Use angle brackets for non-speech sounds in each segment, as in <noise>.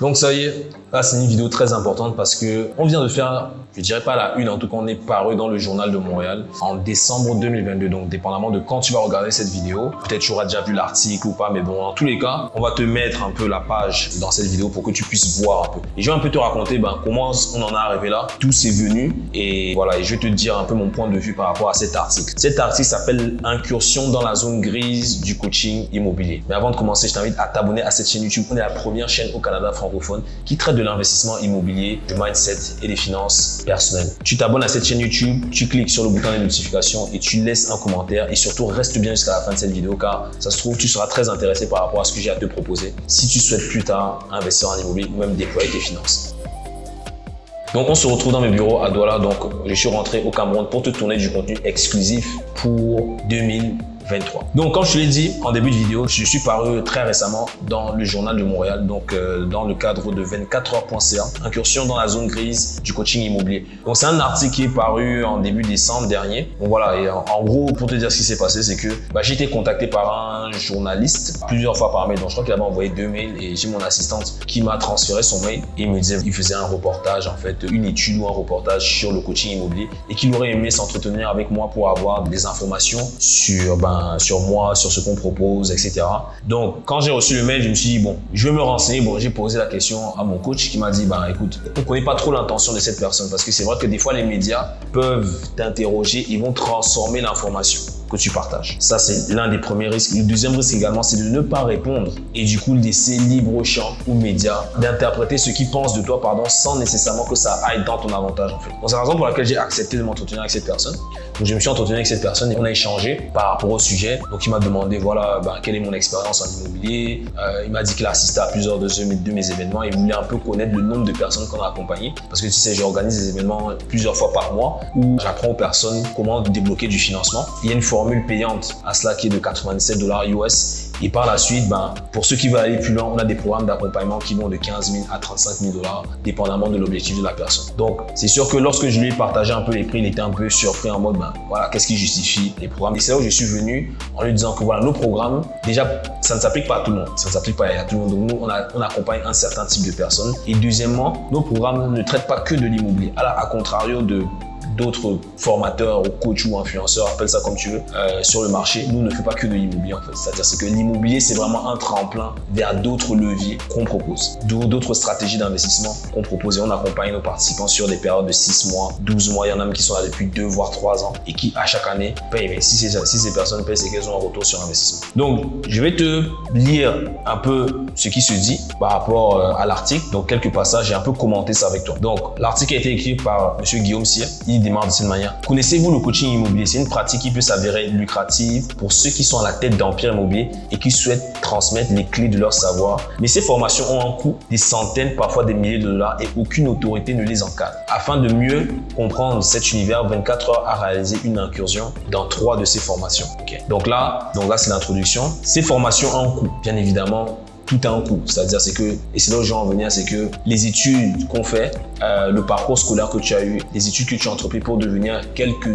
Donc ça y est, là c'est une vidéo très importante parce que on vient de faire, je dirais pas la une, en tout cas on est paru dans le journal de Montréal en décembre 2022. Donc dépendamment de quand tu vas regarder cette vidéo, peut-être tu auras déjà vu l'article ou pas, mais bon, en tous les cas, on va te mettre un peu la page dans cette vidéo pour que tu puisses voir un peu. Et je vais un peu te raconter ben, comment on en est arrivé là, tout c'est venu et voilà, et je vais te dire un peu mon point de vue par rapport à cet article. Cet article s'appelle Incursion dans la zone grise du coaching immobilier. Mais avant de commencer, je t'invite à t'abonner à cette chaîne YouTube. On est la première chaîne au Canada qui traite de l'investissement immobilier, du mindset et des finances personnelles. Tu t'abonnes à cette chaîne YouTube, tu cliques sur le bouton de notification et tu laisses un commentaire et surtout reste bien jusqu'à la fin de cette vidéo car ça se trouve tu seras très intéressé par rapport à ce que j'ai à te proposer si tu souhaites plus tard investir en immobilier ou même déployer tes finances. Donc on se retrouve dans mes bureaux à Douala, donc je suis rentré au Cameroun pour te tourner du contenu exclusif pour 2000 donc, comme je te l'ai dit en début de vidéo, je suis paru très récemment dans le journal de Montréal, donc euh, dans le cadre de 24heures.ca, incursion dans la zone grise du coaching immobilier. Donc, c'est un article qui est paru en début décembre dernier. Donc voilà, et en, gros, pour te dire ce qui s'est passé, c'est que bah, j'ai été contacté par un journaliste plusieurs fois par mail. Donc, je crois qu'il avait envoyé deux mails et j'ai mon assistante qui m'a transféré son mail. Et me disait qu'il faisait un reportage, en fait, une étude ou un reportage sur le coaching immobilier et qu'il aurait aimé s'entretenir avec moi pour avoir des informations sur ben, sur moi, sur ce qu'on propose, etc. Donc, quand j'ai reçu le mail, je me suis dit, bon, je vais me renseigner. Bon, j'ai posé la question à mon coach qui m'a dit, bah, écoute, on ne connaît pas trop l'intention de cette personne parce que c'est vrai que des fois, les médias peuvent t'interroger, ils vont transformer l'information que tu partages. Ça, c'est l'un des premiers risques. Le deuxième risque également, c'est de ne pas répondre et du coup laisser libre champ aux médias d'interpréter ce qu'ils pensent de toi pardon, sans nécessairement que ça aille dans ton avantage. En fait. c'est la raison pour laquelle j'ai accepté de m'entretenir avec cette personne. Donc, je me suis entretenu avec cette personne et on a échangé par rapport au sujet. Donc, il m'a demandé voilà, ben, quelle est mon expérience en immobilier. Euh, il m'a dit qu'il a assisté à plusieurs de, de mes événements. Il voulait un peu connaître le nombre de personnes qu'on a accompagnées. Parce que tu sais, j'organise des événements plusieurs fois par mois où j'apprends aux personnes comment débloquer du financement. Il y a une formule payante à cela qui est de 97 dollars US et par la suite, ben, pour ceux qui veulent aller plus loin, on a des programmes d'accompagnement qui vont de 15 000 à 35 000 dollars, dépendamment de l'objectif de la personne. Donc, c'est sûr que lorsque je lui ai partagé un peu les prix, il était un peu surpris en mode, ben, voilà, qu'est-ce qui justifie les programmes? Et c'est là où je suis venu en lui disant que voilà, nos programmes, déjà, ça ne s'applique pas à tout le monde. Ça ne s'applique pas à tout le monde. Donc, nous, on, accompagne un certain type de personnes. Et deuxièmement, nos programmes ne traitent pas que de l'immobilier. À, à contrario de d'autres formateurs ou coachs ou influenceurs, appelle ça comme tu veux, euh, sur le marché, nous ne fait pas que de l'immobilier en fait. C'est-à-dire c'est que l'immobilier, c'est vraiment un tremplin vers d'autres leviers qu'on propose, d'autres stratégies d'investissement qu'on propose et on accompagne nos participants sur des périodes de 6 mois, 12 mois. Il y en a même qui sont là depuis 2 voire 3 ans et qui à chaque année payent. Mais si ces, personnes payent, c'est qu'elles ont un retour sur investissement. Donc, je vais te lire un peu ce qui se dit par rapport euh, à l'article. Donc, quelques passages et un peu commenter ça avec toi. Donc, l'article a été écrit par M. Guillaume Cyr. De cette manière. Connaissez-vous le coaching immobilier? C'est une pratique qui peut s'avérer lucrative pour ceux qui sont à la tête d'empire immobilier et qui souhaitent transmettre les clés de leur savoir. Mais ces formations ont un coût des centaines, parfois des milliers de dollars et aucune autorité ne les encadre. Afin de mieux comprendre cet univers, 24 heures a réalisé une incursion dans trois de ces formations. Donc là, donc là c'est l'introduction. Ces formations ont un coût. Bien évidemment, tout a un coût. C'est-à-dire, c'est que, et c'est là où je vais en venir, c'est que les études qu'on fait, euh, le parcours scolaire que tu as eu, les études que tu as entrepris pour devenir quelque,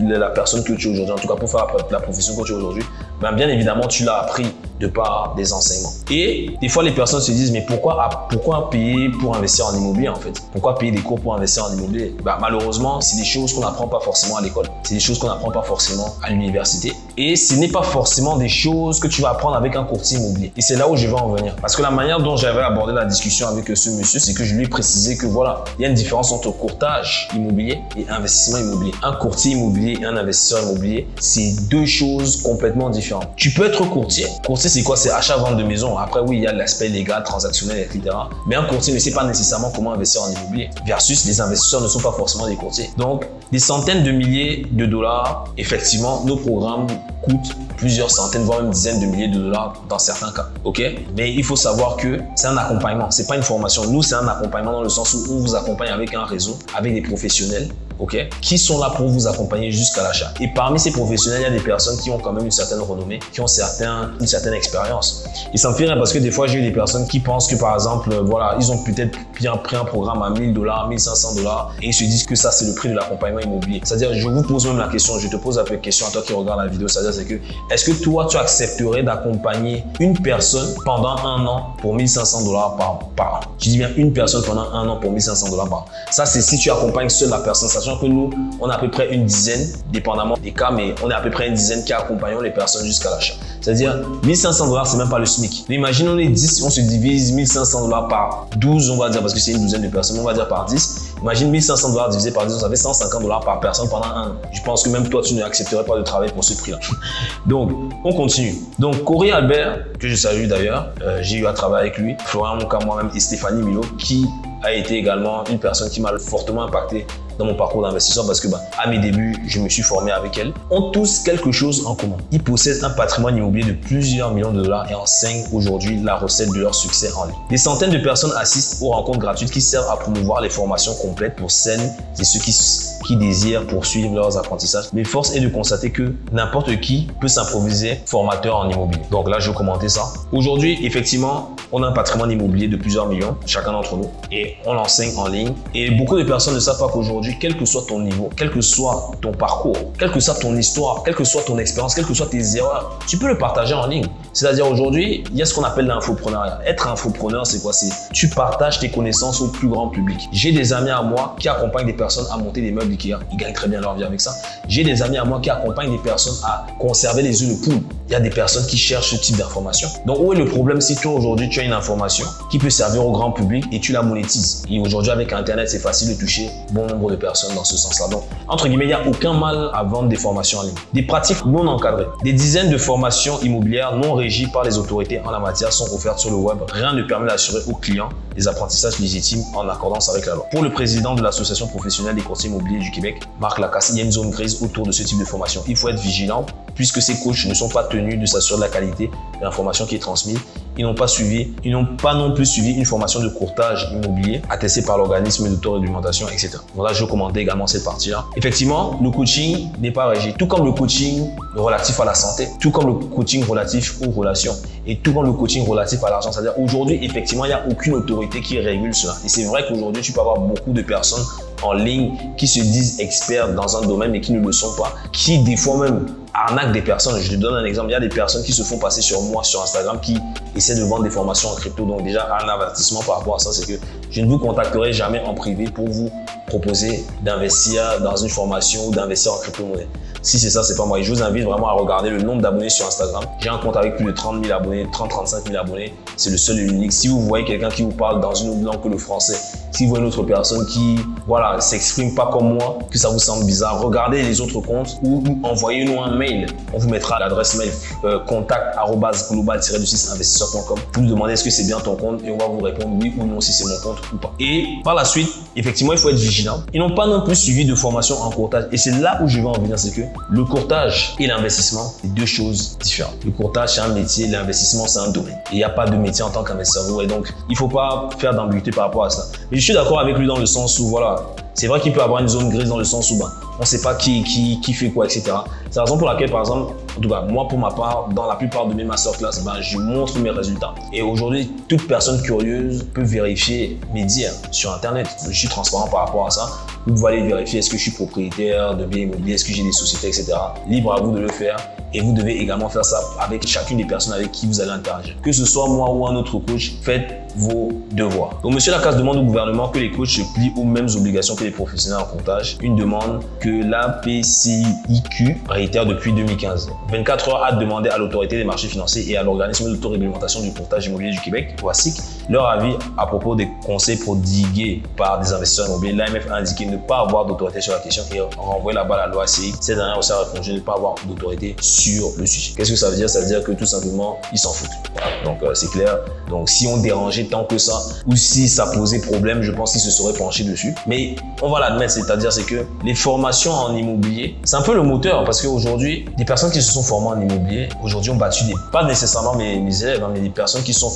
la personne que tu es aujourd'hui, en tout cas pour faire la profession que tu es aujourd'hui, ben bien évidemment, tu l'as appris de par des enseignements. Et des fois, les personnes se disent, mais pourquoi, pourquoi payer pour investir en immobilier en fait? Pourquoi payer des cours pour investir en immobilier? Bah, Malheureusement, c'est des choses qu'on n'apprend pas forcément à l'école. C'est des choses qu'on n'apprend pas forcément à l'université. Et ce n'est pas forcément des choses que tu vas apprendre avec un courtier immobilier. Et c'est là où je vais en venir. Parce que la manière dont j'avais abordé la discussion avec ce monsieur, c'est que je lui ai précisé que voilà, il y a une différence entre courtage immobilier et investissement immobilier. Un courtier immobilier et un investisseur immobilier, c'est deux choses complètement différentes. Tu peux être courtier. Courtier, c'est quoi C'est achat-vente de maison. Après, oui, il y a l'aspect légal, transactionnel, etc. Mais un courtier ne sait pas nécessairement comment investir en immobilier. Versus, les investisseurs ne sont pas forcément des courtiers. Donc, des centaines de milliers de dollars, effectivement, nos programmes coûtent plusieurs centaines, voire même dizaines de milliers de dollars dans certains cas. OK? Mais il faut savoir que c'est un accompagnement. C'est pas une formation. Nous, c'est un accompagnement dans le sens où on vous accompagne avec un réseau, avec des professionnels ok, qui sont là pour vous accompagner jusqu'à l'achat. Et parmi ces professionnels, il y a des personnes qui ont quand même une certaine renommée, qui ont une certaine expérience. Et ça me fait rire parce que des fois, j'ai eu des personnes qui pensent que par exemple, voilà, ils ont peut-être bien pris un programme à 1000 dollars, 1500 dollars et ils se disent que ça, c'est le prix de l'accompagnement immobilier. C'est-à-dire, je vous pose même la question, je te pose de question à toi qui regarde la vidéo, c'est-à-dire, c'est que, est-ce que toi, tu accepterais d'accompagner une personne pendant un an pour 1500 dollars par, par an? Je dis bien une personne pendant un an pour 1500 dollars par an. Ça, c'est si tu accompagnes seule la personne, que nous, on a à peu près une dizaine, dépendamment des cas, mais on est à peu près une dizaine qui accompagnons les personnes jusqu'à l'achat. C'est-à-dire, 1500 dollars, c'est même pas le SMIC. Mais imagine, on est 10, on se divise 1500 dollars par 12, on va dire, parce que c'est une douzaine de personnes, on va dire par 10. Imagine 1500 dollars divisé par 10, ça fait 150 dollars par personne pendant un an. Je pense que même toi, tu n'accepterais pas de travailler pour ce prix-là. <laughs> Donc, on continue. Donc, Corey Albert, que je salue d'ailleurs, euh, j'ai eu à travailler avec lui, Florian Monka, moi-même et Stéphanie Milo, qui a été également une personne qui m'a fortement impacté dans mon parcours d'investisseur parce que bah, à mes débuts, je me suis formé avec elle, ont tous quelque chose en commun. Ils possèdent un patrimoine immobilier de plusieurs millions de dollars et enseignent aujourd'hui la recette de leur succès en ligne. Des centaines de personnes assistent aux rencontres gratuites qui servent à promouvoir les formations complètes pour celles et ceux qui qui désirent poursuivre leurs apprentissages. Mais force est de constater que n'importe qui peut s'improviser formateur en immobilier. Donc là, je vais commenter ça. Aujourd'hui, effectivement, on a un patrimoine immobilier de plusieurs millions, chacun d'entre nous, et on l'enseigne en ligne. Et beaucoup de personnes ne savent pas qu'aujourd'hui, quel que soit ton niveau, quel que soit ton parcours, quelle que soit ton histoire, quelle que soit ton expérience, quelles que soient tes erreurs, tu peux le partager en ligne. C'est-à-dire aujourd'hui, il y a ce qu'on appelle l'infopreneur. Être infopreneur, c'est quoi? C'est tu partages tes connaissances au plus grand public. J'ai des amis à moi qui accompagnent des personnes à monter des meubles Ikea. Ils gagnent très bien leur vie avec ça. J'ai des amis à moi qui accompagnent des personnes à conserver les œufs de poule. Il y a des personnes qui cherchent ce type d'information. Donc, où est le problème si toi aujourd'hui tu as une information qui peut servir au grand public et tu la monétises? Et aujourd'hui avec Internet, c'est facile de toucher bon nombre de personnes dans ce sens-là. Donc, entre guillemets, il n'y a aucun mal à vendre des formations en ligne. Des pratiques non encadrées. Des dizaines de formations immobilières non régies par les autorités en la matière sont offertes sur le web. Rien ne permet d'assurer aux clients des apprentissages légitimes en accordance avec la loi. Pour le président de l'Association professionnelle des courtiers immobiliers du Québec, Marc Lacasse, il y a une zone grise autour de ce type de formation. Il faut être vigilant puisque ces coachs ne sont pas tenus de s'assurer de la qualité de l'information qui est transmise ils n'ont pas suivi, ils n'ont pas non plus suivi une formation de courtage immobilier attestée par l'organisme d'autoréglementation, etc. Donc là, je commenter également cette partie-là. Effectivement, le coaching n'est pas régi, tout comme le coaching relatif à la santé, tout comme le coaching relatif aux relations et tout comme le coaching relatif à l'argent. C'est-à-dire aujourd'hui, effectivement, il n'y a aucune autorité qui régule cela. Et c'est vrai qu'aujourd'hui, tu peux avoir beaucoup de personnes en ligne qui se disent experts dans un domaine mais qui ne le sont pas, qui des fois même arnaquent des personnes. Je te donne un exemple, il y a des personnes qui se font passer sur moi sur Instagram qui essaient de vendre des formations en crypto. Donc déjà, un avertissement par rapport à ça, c'est que je ne vous contacterai jamais en privé pour vous proposer d'investir dans une formation ou d'investir en crypto-monnaie. Si c'est ça, c'est pas moi. je vous invite vraiment à regarder le nombre d'abonnés sur Instagram. J'ai un compte avec plus de 30 000 abonnés, 30-35 000 abonnés. C'est le seul et l'unique. Si vous voyez quelqu'un qui vous parle dans une autre langue que le français, si vous voyez une autre personne qui voilà, s'exprime pas comme moi, que ça vous semble bizarre, regardez les autres comptes ou envoyez-nous un mail. On vous mettra l'adresse mail euh, contact global-investisseur.com. Vous nous demandez est-ce que c'est bien ton compte et on va vous répondre oui ou non si c'est mon compte ou pas. Et par la suite, effectivement, il faut être vigilant. Ils n'ont pas non plus suivi de formation en courtage. Et c'est là où je vais en venir, c'est que le courtage et l'investissement, c'est deux choses différentes. Le courtage, c'est un métier, l'investissement, c'est un domaine. Il n'y a pas de métier en tant qu'investisseur. Et donc, il ne faut pas faire d'ambiguïté par rapport à ça. Mais je suis d'accord avec lui dans le sens où, voilà, c'est vrai qu'il peut avoir une zone grise dans le sens où ben, on ne sait pas qui, qui, qui, fait quoi, etc. C'est la raison pour laquelle, par exemple, en moi, pour ma part, dans la plupart de mes masterclass, ben, je montre mes résultats. Et aujourd'hui, toute personne curieuse peut vérifier mes dires sur Internet. Je suis transparent par rapport à ça. Vous pouvez aller vérifier est-ce que je suis propriétaire de biens immobiliers, est-ce que j'ai des sociétés, etc. Libre à vous de le faire. Et vous devez également faire ça avec chacune des personnes avec qui vous allez interagir. Que ce soit moi ou un autre coach, faites vos devoirs. Donc, Monsieur Lacasse demande au gouvernement que les coachs se plient aux mêmes obligations que les professionnels en comptage. Une demande que la PCIQ réitère depuis 2015. 24 heures a demandé à l'autorité des marchés financiers et à l'organisme d'autoréglementation du comptage immobilier du Québec, OASIC, leur avis à propos des conseils prodigués par des investisseurs immobiliers. L'AMF a indiqué ne pas avoir d'autorité sur la question et renvoyer la balle à l'OACI. Cette dernière aussi a répondu ne pas avoir d'autorité sur le sujet. Qu'est-ce que ça veut dire? Ça veut dire que tout simplement, ils s'en foutent. Donc, euh, c'est clair. Donc, si on dérangeait tant que ça, ou si ça posait problème, je pense qu'ils se seraient penchés dessus. Mais on va l'admettre, c'est-à-dire c'est que les formations en immobilier, c'est un peu le moteur parce qu'aujourd'hui, des personnes qui se sont formées en immobilier, aujourd'hui ont battu des, pas nécessairement mes, élèves, hein, mais des personnes qui sont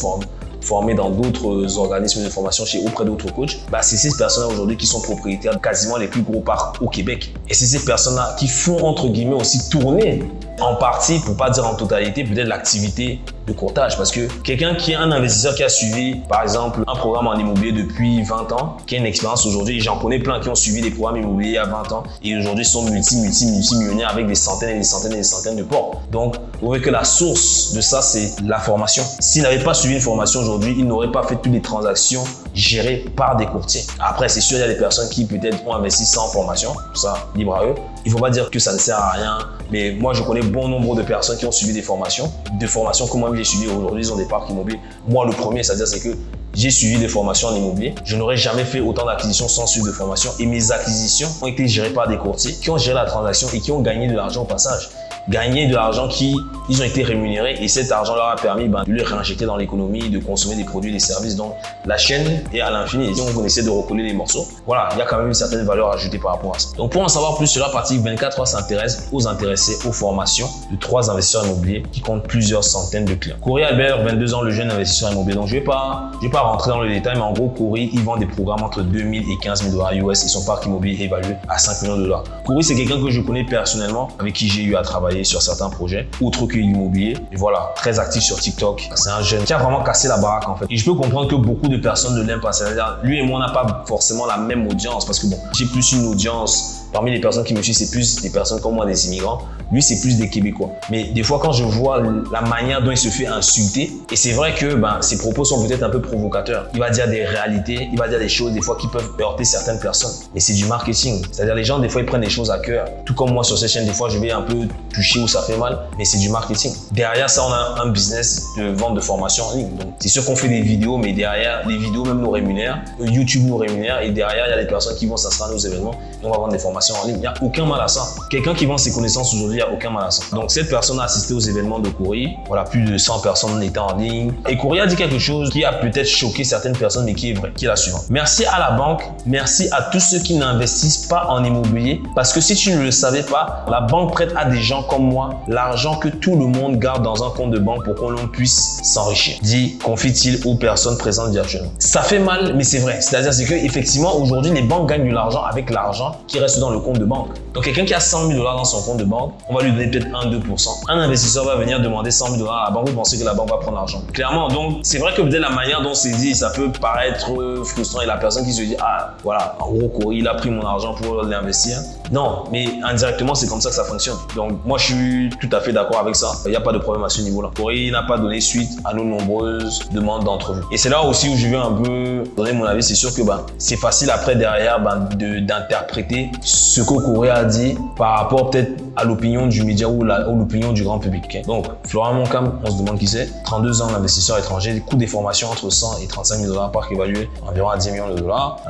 formées dans d'autres organismes de formation chez auprès d'autres coachs, bah, c'est ces personnes-là aujourd'hui qui sont propriétaires de quasiment les plus gros parcs au Québec. Et c'est ces personnes-là qui font entre guillemets aussi tourner en partie, pour pas dire en totalité, peut-être l'activité de courtage. Parce que quelqu'un qui est un investisseur qui a suivi, par exemple, un programme en immobilier depuis 20 ans, qui a une expérience aujourd'hui, j'en connais plein qui ont suivi des programmes immobiliers il y a 20 ans et aujourd'hui sont multi, multi, multi millionnaires avec des centaines et des centaines et des centaines de ports. Donc, vous voyez que la source de ça, c'est la formation. S'il n'avait pas suivi une formation aujourd'hui, il n'aurait pas fait toutes les transactions gérées par des courtiers. Après, c'est sûr, il y a des personnes qui peut-être ont investi sans formation, ça, libre à eux. Il ne faut pas dire que ça ne sert à rien, mais moi, je connais bon nombre de personnes qui ont suivi des formations, des formations que moi j'ai suivi aujourd'hui, ils ont des parcs immobiliers. Moi, le premier, c'est-à-dire c'est que j'ai suivi des formations en immobilier. Je n'aurais jamais fait autant d'acquisitions sans suivre de formation. Et mes acquisitions ont été gérées par des courtiers qui ont géré la transaction et qui ont gagné de l'argent au passage gagner de l'argent qui, ils ont été rémunérés et cet argent leur a permis ben, de le réinjecter dans l'économie, de consommer des produits, des services. Donc, la chaîne est à l'infini si on essaie de recoller les morceaux, voilà, il y a quand même une certaine valeur ajoutée par rapport à ça. Donc, pour en savoir plus sur la partie 24 heures s'intéresse aux intéressés aux formations de trois investisseurs immobiliers qui comptent plusieurs centaines de clients. Corey Albert, 22 ans, le jeune investisseur immobilier. Donc, je ne vais, pas, vais pas rentrer dans le détail, mais en gros, Corey, il vend des programmes entre 2000 et 15 000 dollars US et son parc immobilier est évalué à 5 millions de dollars. Corey, c'est quelqu'un que je connais personnellement, avec qui j'ai eu à travailler sur certains projets outre que l'immobilier. Et voilà, très actif sur TikTok. C'est un jeune qui a vraiment cassé la baraque en fait. Et je peux comprendre que beaucoup de personnes ne l'aiment pas. C'est-à-dire, lui et moi, on n'a pas forcément la même audience parce que bon, j'ai plus une audience Parmi les personnes qui me suivent, c'est plus des personnes comme moi, des immigrants. Lui, c'est plus des Québécois. Mais des fois, quand je vois la manière dont il se fait insulter, et c'est vrai que ben, ses propos sont peut-être un peu provocateurs. Il va dire des réalités, il va dire des choses des fois qui peuvent heurter certaines personnes. Mais c'est du marketing. C'est-à-dire les gens, des fois, ils prennent les choses à cœur. Tout comme moi sur cette chaîne, des fois, je vais un peu toucher où ça fait mal, mais c'est du marketing. Derrière ça, on a un business de vente de formation en ligne. Donc, c'est sûr qu'on fait des vidéos, mais derrière, les vidéos même nous rémunèrent. YouTube nous rémunère et derrière, il y a des personnes qui vont s'inscrire à nos événements et on va vendre des formations en ligne. Il n'y a aucun mal à ça. Quelqu'un qui vend ses connaissances aujourd'hui, il n'y a aucun mal à ça. Donc, cette personne a assisté aux événements de Courrier. Voilà, plus de 100 personnes étaient en ligne. Et Courrier a dit quelque chose qui a peut-être choqué certaines personnes, mais qui est vrai, qui est la suivante. Merci à la banque, merci à tous ceux qui n'investissent pas en immobilier. Parce que si tu ne le savais pas, la banque prête à des gens comme moi l'argent que tout le monde garde dans un compte de banque pour qu'on l'on puisse s'enrichir. Dit, confie-t-il aux personnes présentes virtuellement. Ça fait mal, mais c'est vrai. C'est-à-dire c'est que effectivement aujourd'hui, les banques gagnent de l'argent avec l'argent qui reste dans le compte de banque. Donc, quelqu'un qui a 100 000 dollars dans son compte de banque, on va lui donner peut-être 1-2%. Un investisseur va venir demander 100 000 dollars à la banque, vous pensez que la banque va prendre l'argent? Clairement, donc, c'est vrai que peut-être la manière dont c'est dit, ça peut paraître frustrant et la personne qui se dit, ah, voilà, en gros, il a pris mon argent pour l'investir. Non, mais indirectement, c'est comme ça que ça fonctionne. Donc, moi, je suis tout à fait d'accord avec ça. Il n'y a pas de problème à ce niveau-là. Corée n'a pas donné suite à nos nombreuses demandes d'entrevue. Et c'est là aussi où je vais un peu donner mon avis. C'est sûr que ben, c'est facile après, derrière, ben, d'interpréter ce que Corée a dit par rapport peut-être à l'opinion du média ou l'opinion du grand public. Donc, Florian Moncam, on se demande qui c'est. 32 ans, investisseur étranger, coût des formations entre 100 et 35 000 dollars par évalué environ à 10 millions de dollars.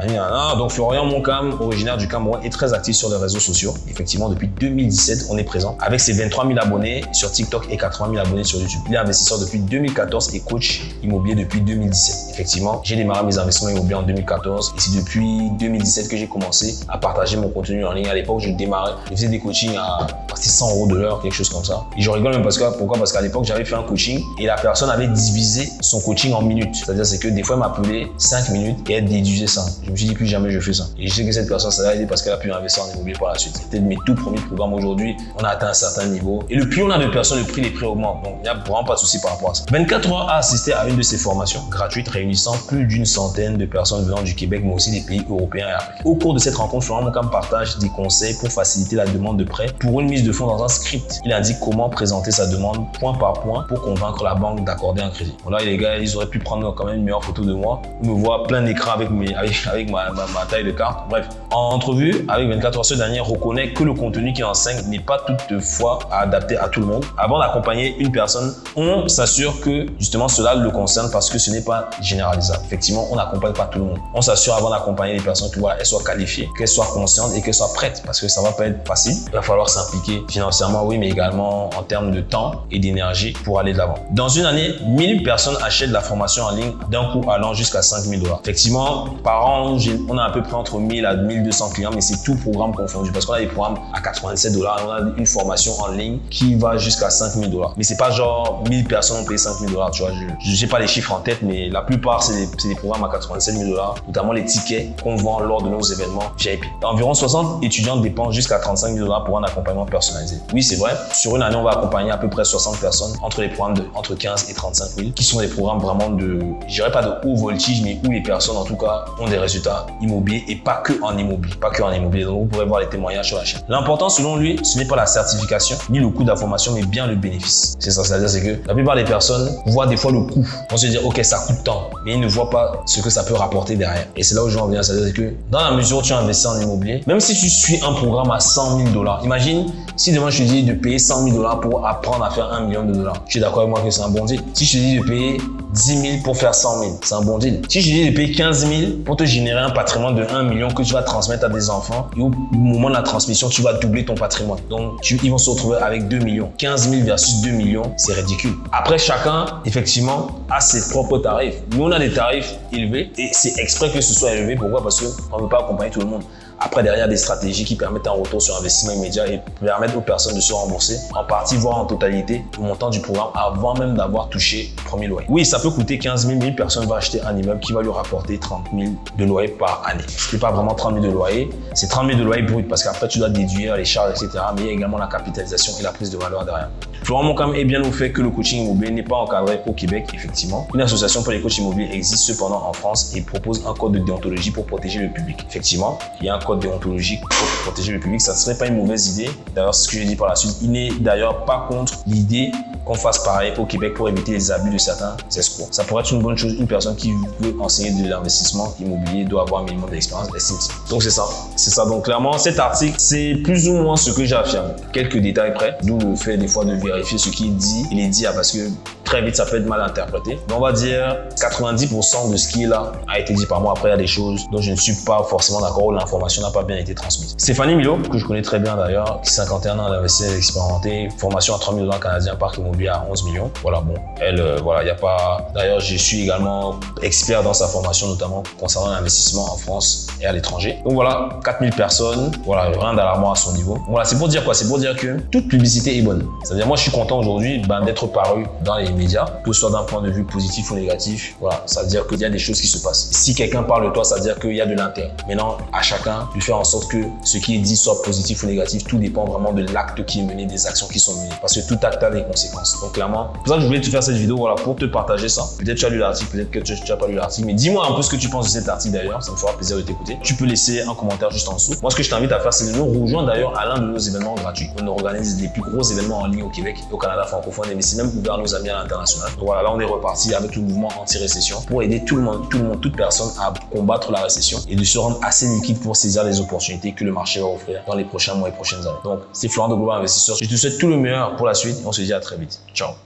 Donc, Florian Moncam, originaire du Cameroun, est très actif sur les réseaux sociaux. Effectivement, depuis 2017, on est présent avec ses 23 000 abonnés sur TikTok et 80 000 abonnés sur YouTube. Il est investisseur depuis 2014 et coach immobilier depuis 2017. Effectivement, j'ai démarré mes investissements immobiliers en 2014 et c'est depuis 2017 que j'ai commencé à partager mon contenu en ligne. À l'époque, je démarrais, je faisais des coachings à 100 euros de l'heure, quelque chose comme ça. Et je rigole même parce que, pourquoi? Parce qu'à l'époque, j'avais fait un coaching et la personne avait divisé son coaching en minutes. C'est-à-dire, c'est que des fois, elle m'appelait 5 minutes et elle déduisait ça. Je me suis dit, plus jamais je fais ça. Et je sais que cette personne, ça l'a aidé parce qu'elle a pu investir en immobilier par la suite. C'était de mes tout premiers programmes aujourd'hui. On a atteint un certain niveau. Et le plus on a de personnes, le prix des prix augmente. Donc, il n'y a vraiment pas de souci par rapport à ça. 24 heures a assisté à une de ces formations gratuites réunissant plus d'une centaine de personnes venant du Québec, mais aussi des pays européens et africains. Au cours de cette rencontre, Florent partage des conseils pour faciliter la demande de prêt pour une mise de fonds dans un script. Il indique comment présenter sa demande point par point pour convaincre la banque d'accorder un crédit. Bon là, les gars, ils auraient pu prendre quand même une meilleure photo de moi. Ils me voient plein d'écran avec, mes, <laughs> avec, ma, taille de carte. Bref, en entrevue avec 24 heures, ce dernier reconnaît que le contenu qu'il enseigne n'est pas toutefois adapté à tout le monde. Avant d'accompagner une personne, on s'assure que justement cela le concerne parce que ce n'est pas généralisable. Effectivement, on n'accompagne pas tout le monde. On s'assure avant d'accompagner les personnes qu'elles soient qualifiées, qu'elles soient conscientes et qu'elles soient prêtes parce que ça va pas être facile. Il va falloir s'impliquer financièrement, oui, mais également en termes de temps et d'énergie pour aller de l'avant. Dans une année, 1000 personnes achètent la formation en ligne d'un coup allant jusqu'à 5000 dollars. Effectivement, par an, on a à peu près entre 1000 à 1200 clients, mais c'est tout programme confondu parce qu'on a des programmes à 87 dollars on a une formation en ligne qui va jusqu'à 5000 dollars. Mais c'est pas genre 1000 personnes ont payé 5000 dollars, tu vois. Je sais pas les chiffres en tête, mais la plupart, c'est des, des, programmes à 87 000 dollars, notamment les tickets qu'on vend lors de nos événements VIP. Environ 60 étudiants dépensent jusqu'à 35 000 dollars pour un accompagnement personnalisé. Oui, c'est vrai. Sur une année, on va accompagner à peu près 60 personnes entre les programmes de entre 15 et 35 000, qui sont des programmes vraiment de, je dirais pas de haut voltige, mais où les personnes, en tout cas, ont des résultats immobiliers et pas que en immobilier, pas que en immobilier. Donc, vous pourrez voir les témoignages sur la chaîne. L'important, selon lui, ce n'est pas la certification ni le coût d'information, mais bien le bénéfice. C'est ça, c'est-à-dire c'est que la plupart des personnes voient des fois le coût. On se dit, ok, ça coûte tant, mais ils ne voient pas ce que ça peut rapporter derrière. Et c'est là où je veux en venir, c'est-à-dire que dans la mesure où tu investis en immobilier, même si tu suis un programme à 100 000 dollars, imagine si demain je te dis de payer 100 000 dollars pour apprendre à faire 1 million de dollars. Tu es d'accord avec moi que c'est un bon deal. Si je te dis de payer 10 000 pour faire 100 000, c'est un bon deal. Si je te dis de payer 15 000 pour te générer un patrimoine de 1 million que tu vas transmettre à des enfants et au moment de la transmission, tu vas doubler ton patrimoine. Donc, tu, ils vont se retrouver avec 2 millions. 15 000 versus 2 millions, c'est ridicule. Après, chacun, effectivement, a ses propres tarifs. Nous, on a des tarifs élevés et c'est exprès que ce soit élevé. Pourquoi? Parce qu'on ne veut pas accompagner tout le monde. Après, derrière, des stratégies qui permettent un retour sur investissement immédiat et permettent aux personnes de se rembourser en partie, voire en totalité, le montant du programme avant même d'avoir touché le premier loyer. Oui, ça peut coûter 15 000, 1000 personnes vont acheter un immeuble qui va lui rapporter 30 000 de loyer par année. Ce n'est pas vraiment 30 000 de loyer, c'est 30 000 de loyer brut parce qu'après, tu dois déduire les charges, etc. Mais il y a également la capitalisation et la prise de valeur derrière. Florent Moncam est bien au fait que le coaching immobilier n'est pas encadré au Québec, effectivement. Une association pour les coachs immobiliers existe cependant en France et propose un code de déontologie pour protéger le public. Effectivement, il y a un code déontologique pour protéger le public. Ça ne serait pas une mauvaise idée. D'ailleurs, ce que je dis par la suite, il n'est d'ailleurs pas contre l'idée qu'on fasse pareil au Québec pour éviter les abus de certains escrocs. Ça pourrait être une bonne chose. Une personne qui veut enseigner de l'investissement immobilier doit avoir un minimum d'expérience, Donc c'est ça. C'est ça. Donc clairement, cet article, c'est plus ou moins ce que j'affirme. Quelques détails près, d'où le fait des fois de vérifier ce qu'il dit. Il est dit parce que très vite, ça peut être mal interprété. Mais on va dire 90% de ce qui est là a été dit par moi. Après, il y a des choses dont je ne suis pas forcément d'accord ou l'information n'a pas bien été transmise. Stéphanie Milo, que je connais très bien d'ailleurs, 51 ans d'investisseur expérimenté, formation à 3 000 dollars canadiens, parc immobilier à 11 millions. Voilà, bon, elle, euh, voilà, il n'y a pas... D'ailleurs, je suis également expert dans sa formation, notamment concernant l'investissement en France et à l'étranger. Donc voilà, 4000 personnes, voilà, rien d'alarmant à son niveau. Voilà, c'est pour dire quoi? C'est pour dire que toute publicité est bonne. C'est-à-dire, moi, je suis content aujourd'hui ben, d'être paru dans les médias, que ce soit d'un point de vue positif ou négatif. Voilà, ça veut dire qu'il y a des choses qui se passent. Si quelqu'un parle de toi, ça veut dire qu'il y a de l'intérêt. Maintenant, à chacun de faire en sorte que ce qui est dit soit positif ou négatif. Tout dépend vraiment de l'acte qui est mené, des actions qui sont menées. Parce que tout acte a des conséquences. Donc clairement, pour ça que je voulais te faire cette vidéo, voilà, pour te partager ça. Peut-être tu as lu l'article, peut-être que tu n'as pas lu l'article, mais dis-moi un peu ce que tu penses de cet article d'ailleurs. Ça me fera plaisir de t'écouter. Tu peux laisser un commentaire juste en dessous. Moi, ce que je t'invite à faire, c'est de nous rejoindre d'ailleurs à l'un de nos événements gratuits. On organise les plus gros événements en ligne au Québec au Canada francophone, mais c'est même ouvert à nos amis à l'international. Donc voilà, là, on est reparti avec le mouvement anti-récession pour aider tout le monde, tout le monde, toute personne à combattre la récession et de se rendre assez liquide pour saisir les opportunités que le marché va offrir dans les prochains mois et prochaines années. Donc, c'est Florent de Global Investisseur. Je te souhaite tout le meilleur pour la suite on se dit à très vite. Ciao